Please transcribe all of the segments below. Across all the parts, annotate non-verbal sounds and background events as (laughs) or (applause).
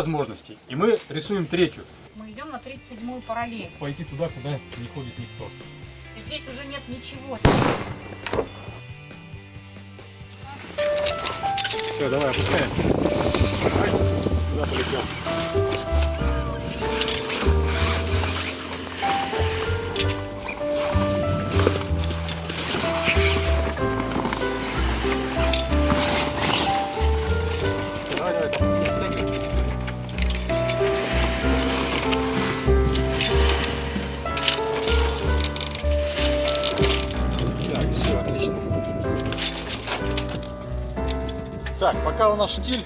возможностей. И мы рисуем третью. Мы идем на 37-ю параллель. Пойти туда, куда не ходит никто. И здесь уже нет ничего. Все, давай, опускаем. Куда полетел? Пока у нас штиль,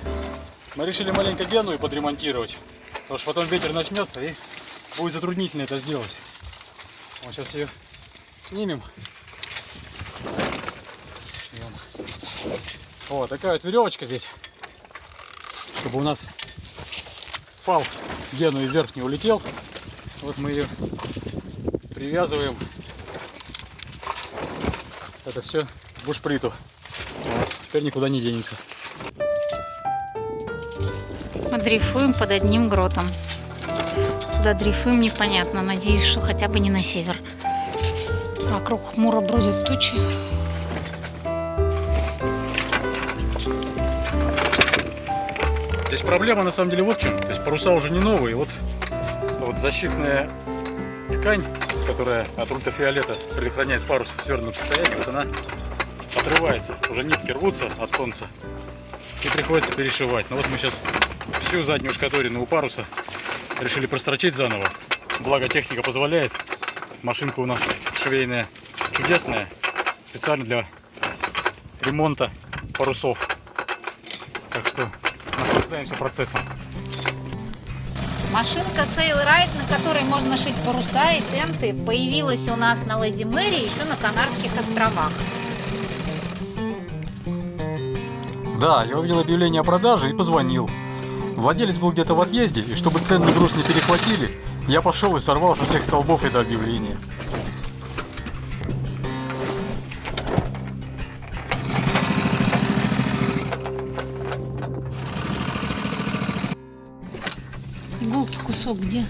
мы решили маленько гену подремонтировать. Потому что потом ветер начнется и будет затруднительно это сделать. Вот сейчас ее снимем. Вот такая вот веревочка здесь. Чтобы у нас фал гену и вверх не улетел. Вот мы ее привязываем. Это все бушприту. Теперь никуда не денется. Дрейфуем под одним гротом. Куда дрейфуем, непонятно. Надеюсь, что хотя бы не на север. Вокруг хмуро бродят тучи. Здесь проблема на самом деле вот в чем. То есть паруса уже не новые. Вот, вот защитная ткань, которая от ультрафиолета предохраняет парус в свернутом состоянии, вот она отрывается. Уже нитки рвутся от солнца и приходится перешивать. Но вот мы сейчас всю заднюю шкаторину у паруса решили прострочить заново. Благо техника позволяет. Машинка у нас швейная чудесная, специально для ремонта парусов. Так что наслаждаемся процессом. Машинка Sailride, на которой можно шить паруса и тенты, появилась у нас на Леди Мэри еще на Канарских островах. Да, я увидел объявление о продаже и позвонил. Владелец был где-то в отъезде, и чтобы ценный груз не перехватили, я пошел и сорвал со всех столбов это объявление. Иголки кусок где?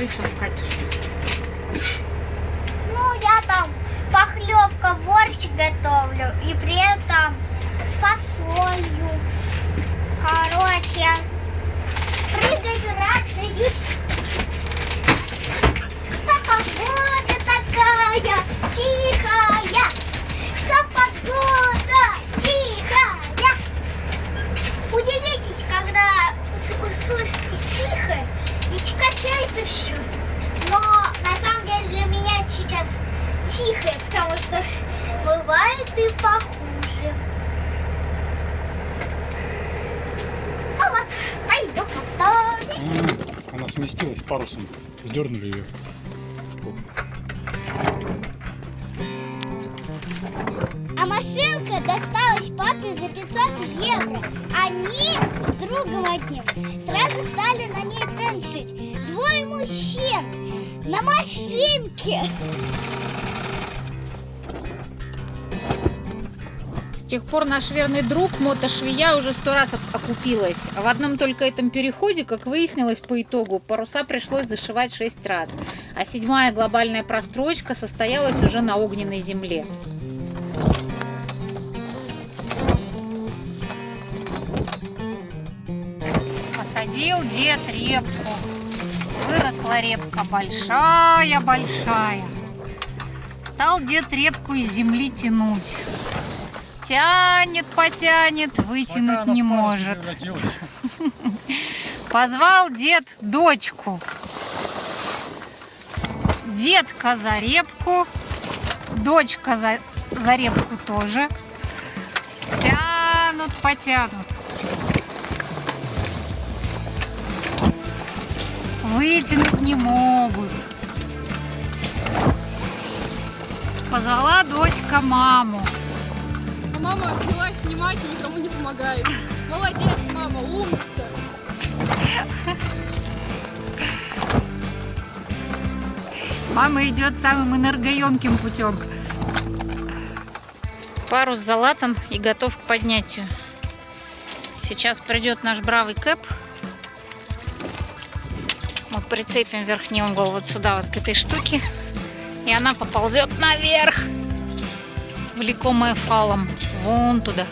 Расскажи, что скачешь. Ну, я там похлебка, борщ готовлю. И при этом с фасолью. Короче, прыгаю, радуюсь. Что погода такая тихая. Что погода тихая. Удивитесь, когда с- услышите тихо и качается все. Но на самом деле для меня сейчас тихо, потому что бывает и похуже. Ну вот, пойду сместилась парусом, сдернули ее. А машинка досталась папе за 500 евро. Они с другом одним сразу стали на ней теншить. Двое мужчин на машинке. Тех пор наш верный друг мотошвея уже сто раз ок- окупилась. В одном только этом переходе, как выяснилось по итогу, паруса пришлось зашивать шесть раз. А седьмая глобальная прострочка состоялась уже на огненной земле. Посадил дед репку. Выросла репка большая-большая. Стал дед репку из земли тянуть. Тянет, потянет, вытянуть не может. (laughs) Позвал дед дочку. Детка за репку, дочка за, за репку тоже. Тянут, потянут. Вытянуть не могут. Позвала дочка маму. Мама взялась снимать и никому не помогает. Молодец, мама, умница. Мама идет самым энергоемким путем. Парус за латом и готов к поднятию. Сейчас придет наш бравый кэп. Мы прицепим верхний угол вот сюда, вот к этой штуке. И она поползет наверх, влекомая фалом, вон туда.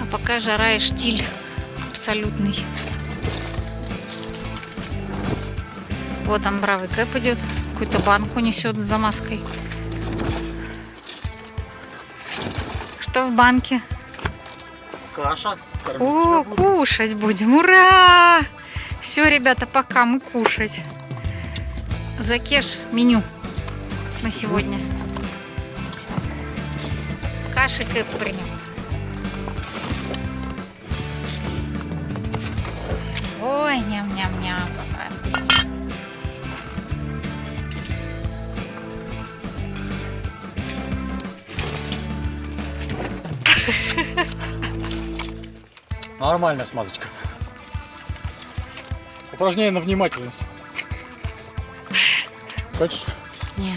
А пока жара и штиль абсолютный. Вот он, бравый кэп идет. Какую-то банку несет с замазкой. Что в банке? Каша. О, кушать будем. Ура! Все, ребята, пока мы кушать. Закеш меню на сегодня. Каши Кэп принес. Ой, ням-ням-ням. Нормальная смазочка. Упражнение на внимательность. Хочешь? Не.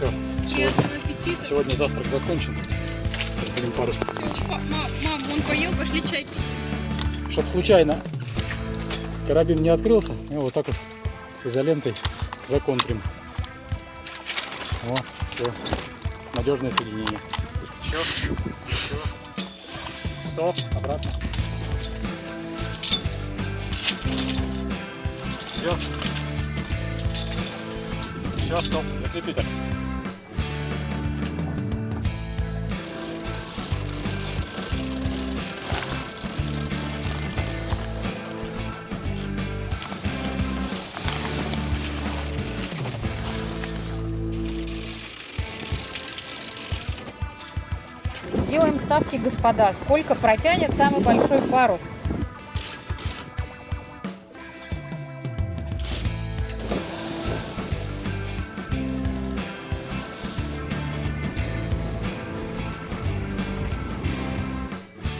Ну. Сегодня завтрак закончен. Сейчас будем пару Всё, па- ма- мам, он поел, пошли чай пить. Чтоб случайно карабин не открылся, мы вот так вот изолентой законтрим. О, все. Надежное соединение. Еще, еще. Стоп, обратно. Все. Все, стоп, закрепите. Делаем ставки, господа. Сколько протянет самый большой парус?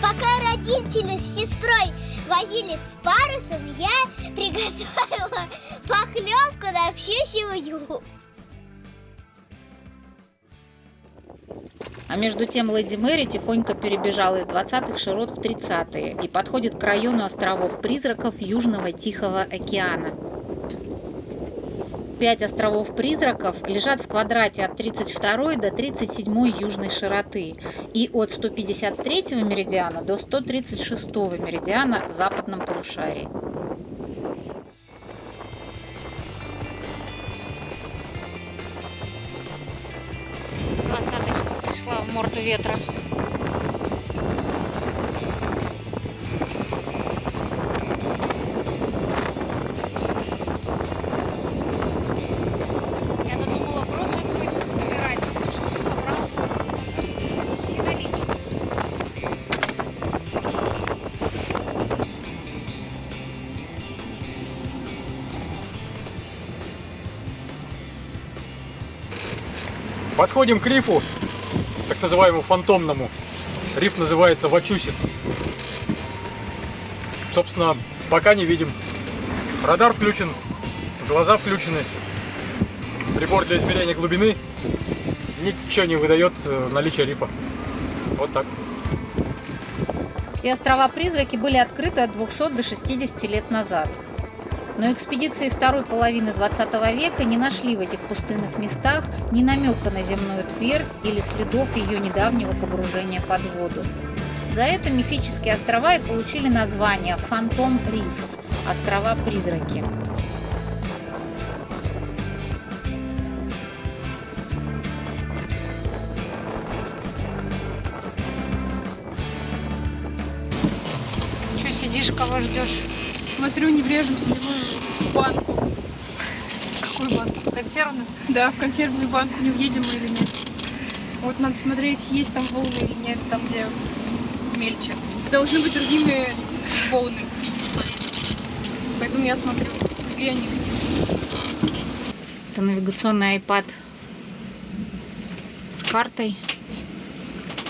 Пока родители с сестрой возились с парусом, я приготовила похлебку на всю семью. А между тем Леди Мэри тихонько перебежала из 20-х широт в 30-е и подходит к району островов-призраков Южного Тихого океана. Пять островов-призраков лежат в квадрате от 32 до 37 южной широты и от 153 меридиана до 136 меридиана в западном полушарии. Собрал. Сидовично. Подходим к рифу, так называемому фантомному. Риф называется Вачусиц. Собственно, пока не видим. Радар включен, глаза включены. Прибор для измерения глубины ничего не выдает э, наличие рифа. Вот так. Все острова-призраки были открыты от 200 до 60 лет назад. Но экспедиции второй половины 20 века не нашли в этих пустынных местах ни намека на земную твердь или следов ее недавнего погружения под воду. За это мифические острова и получили название Фантом Рифс – острова-призраки. Че сидишь, кого ждешь? Смотрю, не врежемся ли мы в банку. Какую банку? Консервную? Да, в консервную банку не въедем мы или нет. Вот надо смотреть, есть там волны или нет, там где мельче. Должны быть другими волны. Поэтому я смотрю, какие они. Это навигационный iPad с картой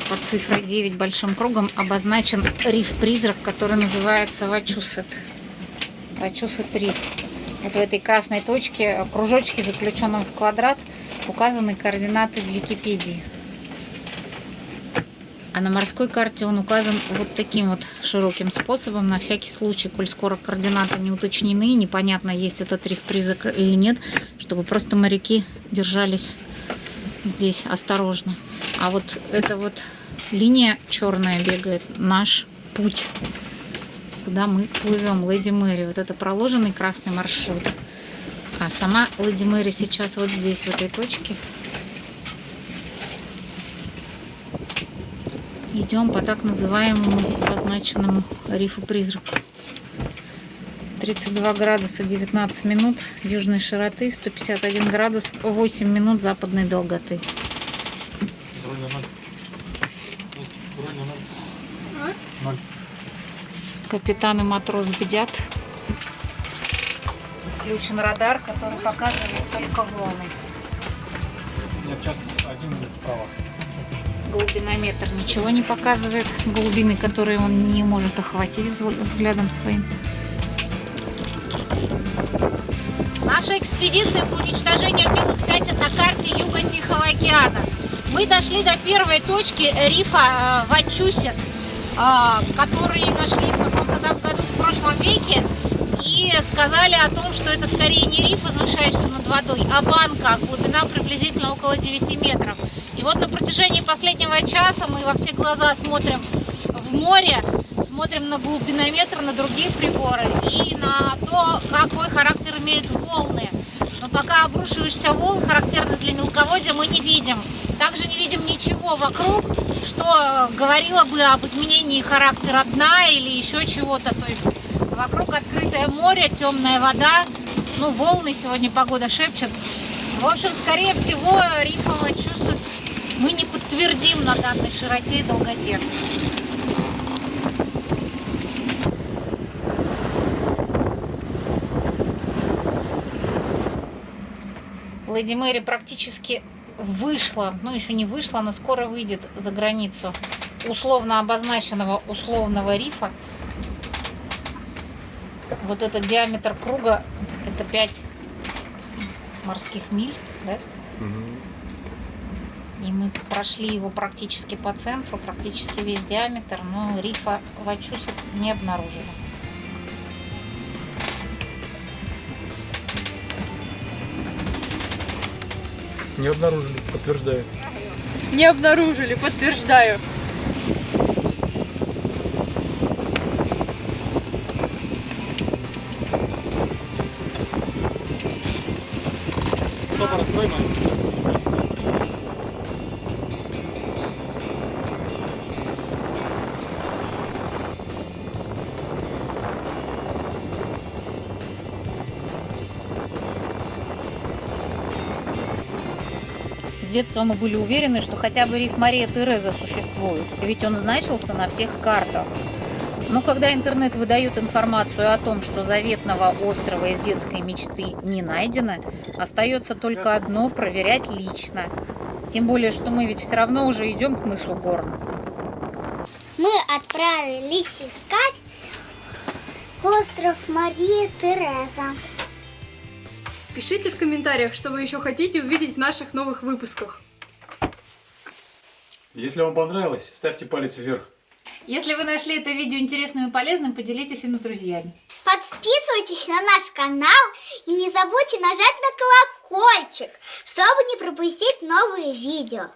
под цифрой 9 большим кругом обозначен риф-призрак, который называется Вачусет. Вачусет риф. Вот в этой красной точке, кружочке, заключенном в квадрат, указаны координаты в Википедии. А на морской карте он указан вот таким вот широким способом, на всякий случай, коль скоро координаты не уточнены, непонятно, есть этот риф-призрак или нет, чтобы просто моряки держались здесь осторожно. А вот эта вот линия черная бегает, наш путь, куда мы плывем, Леди Мэри. Вот это проложенный красный маршрут. А сама Леди Мэри сейчас вот здесь, в этой точке. Идем по так называемому обозначенному рифу призрак. 32 градуса 19 минут южной широты, 151 градус 8 минут западной долготы. Капитан и матрос бдят. Включен радар, который показывает только волны. Нет, сейчас один вправо. Глубинометр ничего не показывает. Глубины, которые он не может охватить взглядом своим. Наша экспедиция по уничтожению белых пятен на карте Юга Тихого океана. Мы дошли до первой точки рифа э, Вачусет, э, который нашли в каком-то там году в прошлом веке. И сказали о том, что это скорее не риф, возвышающийся над водой, а банка, глубина приблизительно около 9 метров. И вот на протяжении последнего часа мы во все глаза смотрим в море, смотрим на глубинометр, на другие приборы и на то, какой характер имеют волны. Но пока обрушивающихся волн, характерных для мелководья, мы не видим. Также не видим ничего вокруг, что говорило бы об изменении характера дна или еще чего-то. То есть вокруг открытое море, темная вода, ну волны сегодня погода шепчет. В общем, скорее всего, рифовое чувство мы не подтвердим на данной широте и долготе. Леди Мэри практически вышла, ну еще не вышла, но скоро выйдет за границу условно обозначенного условного рифа. Вот этот диаметр круга это 5 морских миль, да? И мы прошли его практически по центру, практически весь диаметр, но рифа Вачусет не обнаружили. Не обнаружили, подтверждаю. Не обнаружили, подтверждаю. Детства мы были уверены, что хотя бы риф Мария Тереза существует, ведь он значился на всех картах. Но когда интернет выдает информацию о том, что заветного острова из детской мечты не найдено, остается только одно – проверять лично. Тем более, что мы ведь все равно уже идем к мысу Горн. Мы отправились искать остров Мария Тереза. Пишите в комментариях, что вы еще хотите увидеть в наших новых выпусках. Если вам понравилось, ставьте палец вверх. Если вы нашли это видео интересным и полезным, поделитесь им с друзьями. Подписывайтесь на наш канал и не забудьте нажать на колокольчик, чтобы не пропустить новые видео.